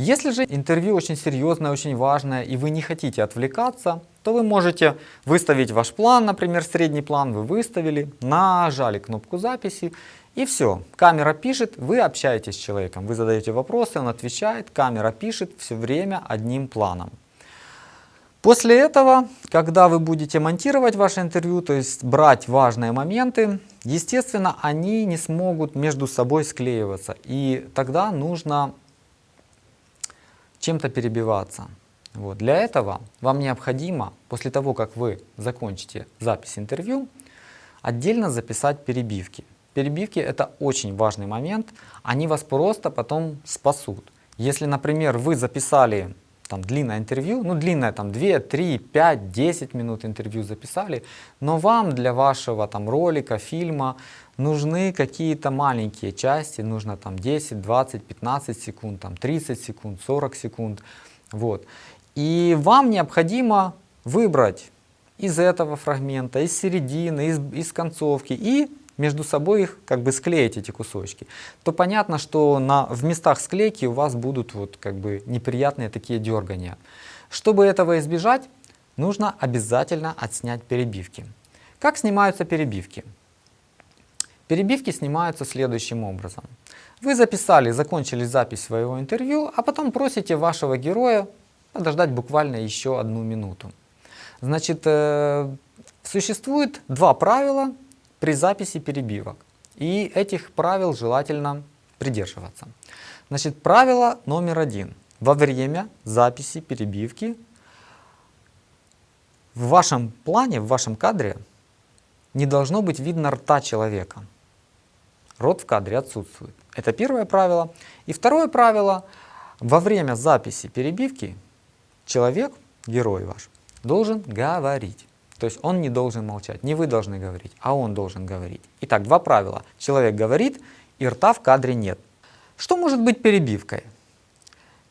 Если же интервью очень серьезное, очень важное, и вы не хотите отвлекаться, то вы можете выставить ваш план, например, средний план вы выставили, нажали кнопку записи, и все. Камера пишет, вы общаетесь с человеком, вы задаете вопросы, он отвечает, камера пишет все время одним планом. После этого, когда вы будете монтировать ваше интервью, то есть брать важные моменты, естественно, они не смогут между собой склеиваться. И тогда нужно чем-то перебиваться. Вот. Для этого вам необходимо, после того, как вы закончите запись интервью, отдельно записать перебивки. Перебивки это очень важный момент, они вас просто потом спасут. Если, например, вы записали там длинное интервью, ну длинное там 2, 3, 5, 10 минут интервью записали, но вам для вашего там ролика, фильма нужны какие-то маленькие части, нужно там 10, 20, 15 секунд, там 30 секунд, 40 секунд, вот. И вам необходимо выбрать из этого фрагмента, из середины, из, из концовки и между собой их как бы склеить эти кусочки, то понятно, что на, в местах склейки у вас будут вот как бы неприятные такие дергания. Чтобы этого избежать, нужно обязательно отснять перебивки. Как снимаются перебивки? Перебивки снимаются следующим образом. Вы записали, закончили запись своего интервью, а потом просите вашего героя подождать буквально еще одну минуту. Значит, э, существует два правила, при записи перебивок. И этих правил желательно придерживаться. Значит, правило номер один. Во время записи перебивки в вашем плане, в вашем кадре не должно быть видно рта человека. Рот в кадре отсутствует. Это первое правило. И второе правило. Во время записи перебивки человек, герой ваш, должен говорить. То есть он не должен молчать, не вы должны говорить, а он должен говорить. Итак, два правила. Человек говорит, и рта в кадре нет. Что может быть перебивкой?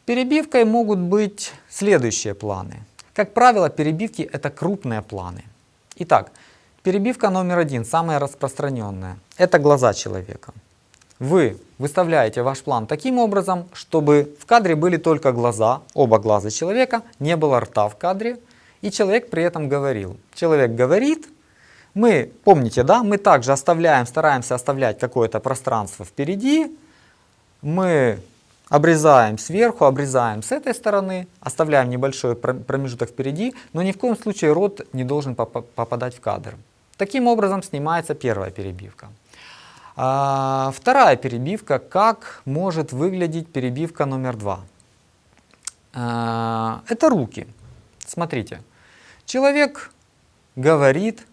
Перебивкой могут быть следующие планы. Как правило, перебивки это крупные планы. Итак, перебивка номер один, самая распространенная, это глаза человека. Вы выставляете ваш план таким образом, чтобы в кадре были только глаза, оба глаза человека, не было рта в кадре, и человек при этом говорил. Человек говорит, мы, помните, да, мы также оставляем, стараемся оставлять какое-то пространство впереди, мы обрезаем сверху, обрезаем с этой стороны, оставляем небольшой промежуток впереди, но ни в коем случае рот не должен попадать в кадр. Таким образом снимается первая перебивка. А, вторая перебивка, как может выглядеть перебивка номер два. А, это руки. Смотрите, человек говорит,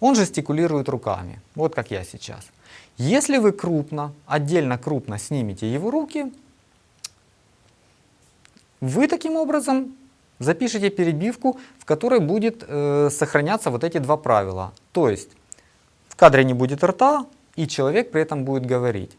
он жестикулирует руками, вот как я сейчас. Если вы крупно, отдельно крупно снимете его руки, вы таким образом запишите перебивку, в которой будет э, сохраняться вот эти два правила. То есть в кадре не будет рта, и человек при этом будет говорить.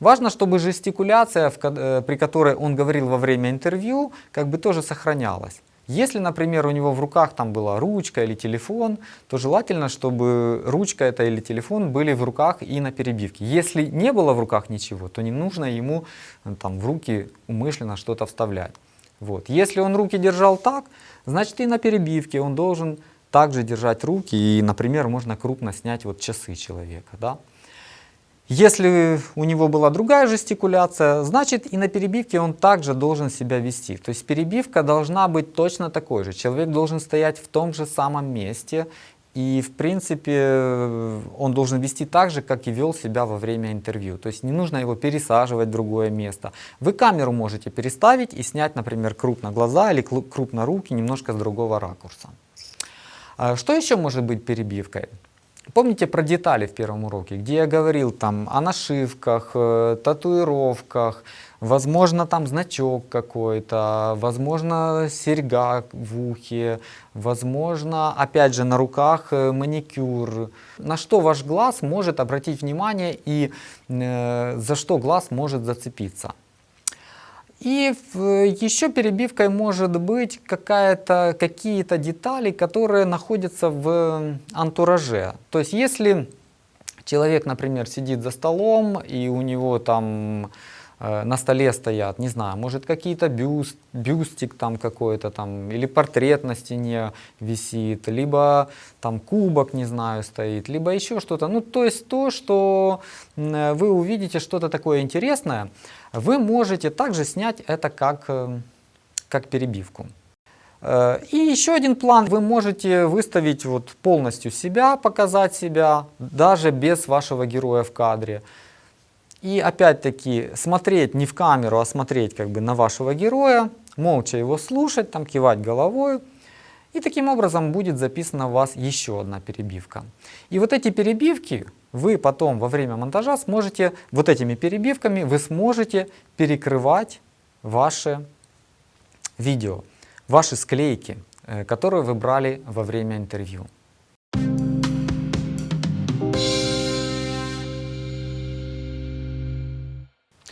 Важно, чтобы жестикуляция, э, при которой он говорил во время интервью, как бы тоже сохранялась. Если, например, у него в руках там была ручка или телефон, то желательно, чтобы ручка это или телефон были в руках и на перебивке. Если не было в руках ничего, то не нужно ему э, там, в руки умышленно что-то вставлять. Вот. Если он руки держал так, значит и на перебивке он должен также держать руки, и, например, можно крупно снять вот часы человека. Да? Если у него была другая жестикуляция, значит и на перебивке он также должен себя вести. То есть перебивка должна быть точно такой же. Человек должен стоять в том же самом месте. И в принципе он должен вести так же, как и вел себя во время интервью. То есть не нужно его пересаживать в другое место. Вы камеру можете переставить и снять, например, крупно глаза или крупно руки немножко с другого ракурса. А что еще может быть перебивкой? Помните про детали в первом уроке, где я говорил там о нашивках, э, татуировках, возможно там значок какой-то, возможно серьга в ухе, возможно опять же на руках э, маникюр. На что ваш глаз может обратить внимание и э, за что глаз может зацепиться. И еще перебивкой может быть какие-то детали, которые находятся в антураже. То есть если человек, например, сидит за столом и у него там на столе стоят, не знаю, может какие-то бюст, бюстик там какой-то там, или портрет на стене висит, либо там кубок, не знаю, стоит, либо еще что-то. Ну, то есть то, что вы увидите что-то такое интересное, вы можете также снять это как, э, как перебивку. Э, и еще один план, вы можете выставить вот полностью себя, показать себя, даже без вашего героя в кадре. И опять-таки смотреть не в камеру, а смотреть как бы на вашего героя, молча его слушать, там кивать головой. И таким образом будет записана у вас еще одна перебивка. И вот эти перебивки вы потом во время монтажа сможете, вот этими перебивками вы сможете перекрывать ваше видео ваши склейки, э, которые вы брали во время интервью.